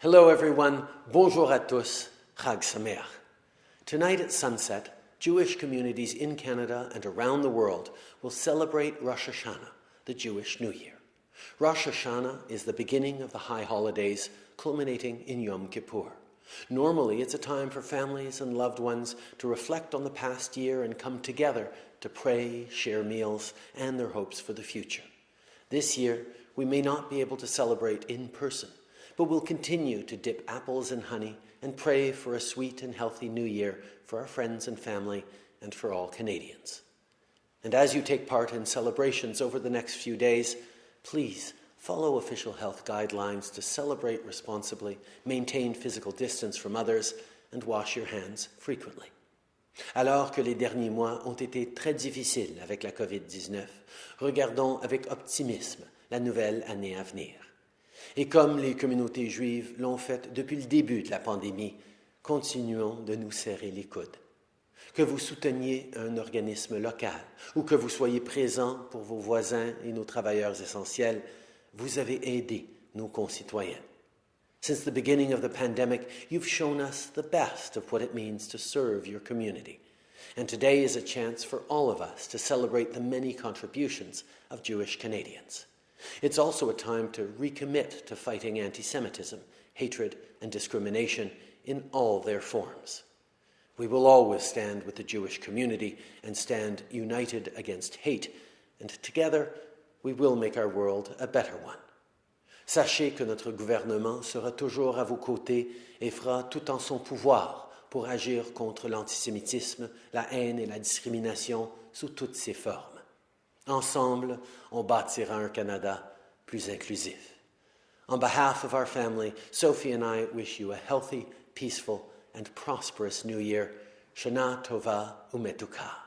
Hello, everyone. Bonjour à tous. Chag Sameach. Tonight at sunset, Jewish communities in Canada and around the world will celebrate Rosh Hashanah, the Jewish New Year. Rosh Hashanah is the beginning of the high holidays, culminating in Yom Kippur. Normally, it's a time for families and loved ones to reflect on the past year and come together to pray, share meals, and their hopes for the future. This year, we may not be able to celebrate in person, but we'll continue to dip apples in honey and pray for a sweet and healthy new year for our friends and family and for all Canadians. And as you take part in celebrations over the next few days, please follow official health guidelines to celebrate responsibly, maintain physical distance from others, and wash your hands frequently. Alors que les derniers mois ont été très difficiles avec la COVID-19, regardons avec optimisme la nouvelle année à venir. Et comme les communautés juives l'ont fait depuis le début de la pandémie, continuons de nous serrer les coudes. Que vous souteniez un organisme local ou que vous soyez présent pour vos voisins et nos travailleurs essentiels, vous avez aidé nos concitoyens. Since the beginning of the pandemic, you've shown us the best of what it means to serve your community. And today is a chance for all of us to celebrate the many contributions of Jewish Canadians. It's also a time to recommit to fighting anti Semitism, hatred, and discrimination in all their forms. We will always stand with the Jewish community and stand united against hate, and together we will make our world a better one. Sachez que notre gouvernement sera toujours à vos côtés et fera tout en son pouvoir pour agir contre l'antisémitisme, la haine et la discrimination sous toutes ses formes. Ensemble, on bâtira un Canada plus inclusif. On behalf of our family, Sophie and I wish you a healthy, peaceful, and prosperous new year. Shana Tova Umetuka.